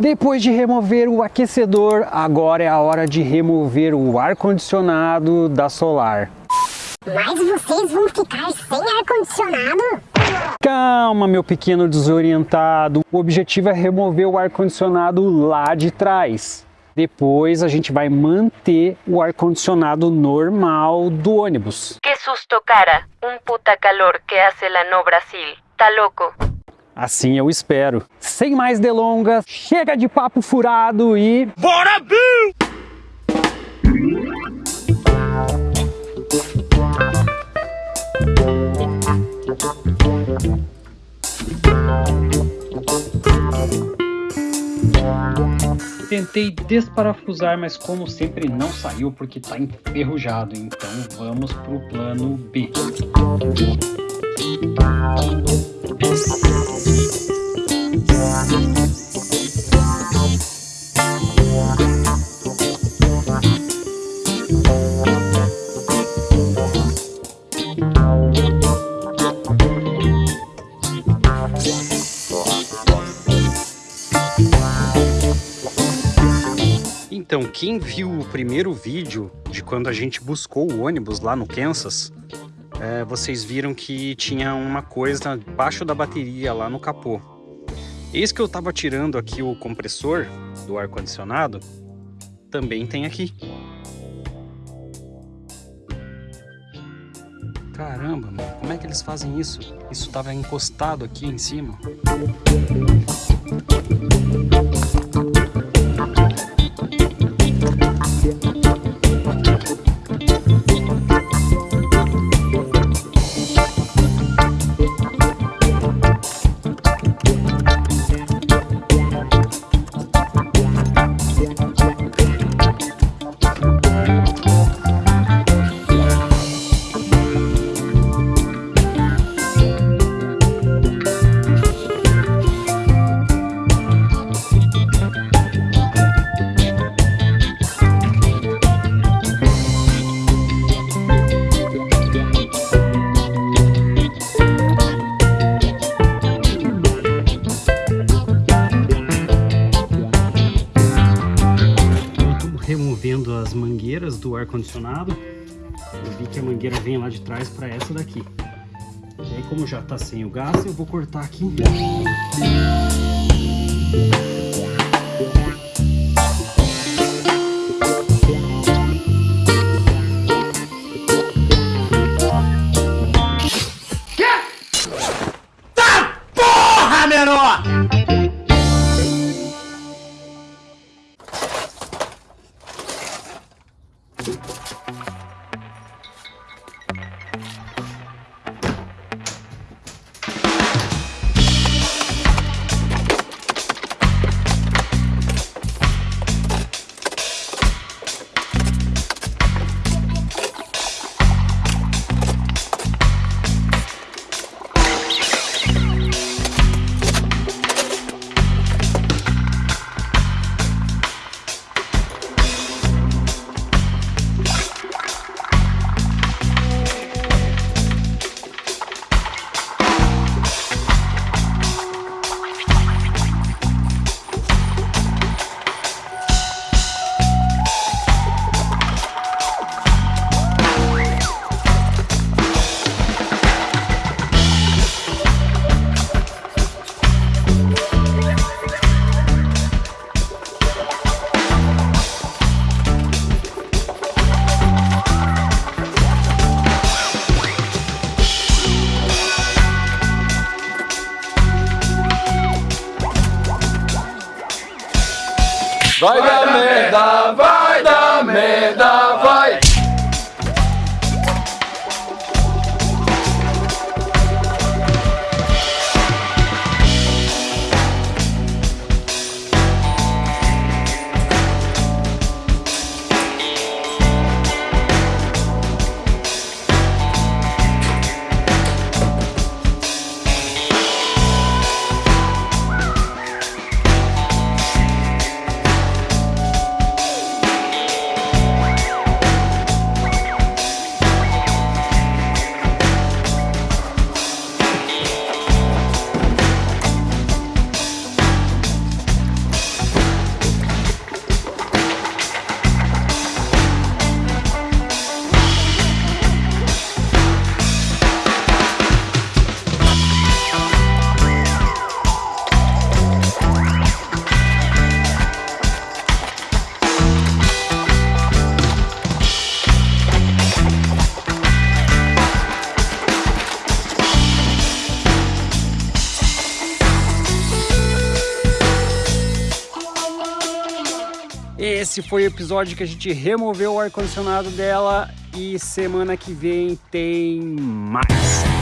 Depois de remover o aquecedor, agora é a hora de remover o ar-condicionado da Solar. Mas vocês vão ficar sem ar-condicionado? Calma, meu pequeno desorientado. O objetivo é remover o ar-condicionado lá de trás. Depois a gente vai manter o ar-condicionado normal do ônibus. Que susto, cara. Um puta calor que hace lá no Brasil. Tá louco? Assim eu espero. Sem mais delongas, chega de papo furado e... Bora, Bill! Tentei desparafusar, mas como sempre não saiu porque está enferrujado. Então vamos para o plano B. Então, quem viu o primeiro vídeo de quando a gente buscou o ônibus lá no Kansas, é, vocês viram que tinha uma coisa embaixo da bateria lá no capô. Eis que eu estava tirando aqui o compressor do ar-condicionado, também tem aqui. Caramba, mano, como é que eles fazem isso? Isso estava encostado aqui em cima. Do ar-condicionado. Eu vi que a mangueira vem lá de trás para essa daqui. E aí, como já está sem o gás, eu vou cortar aqui. Vai dar merda, vai dar merda, Esse foi o episódio que a gente removeu o ar-condicionado dela e semana que vem tem mais.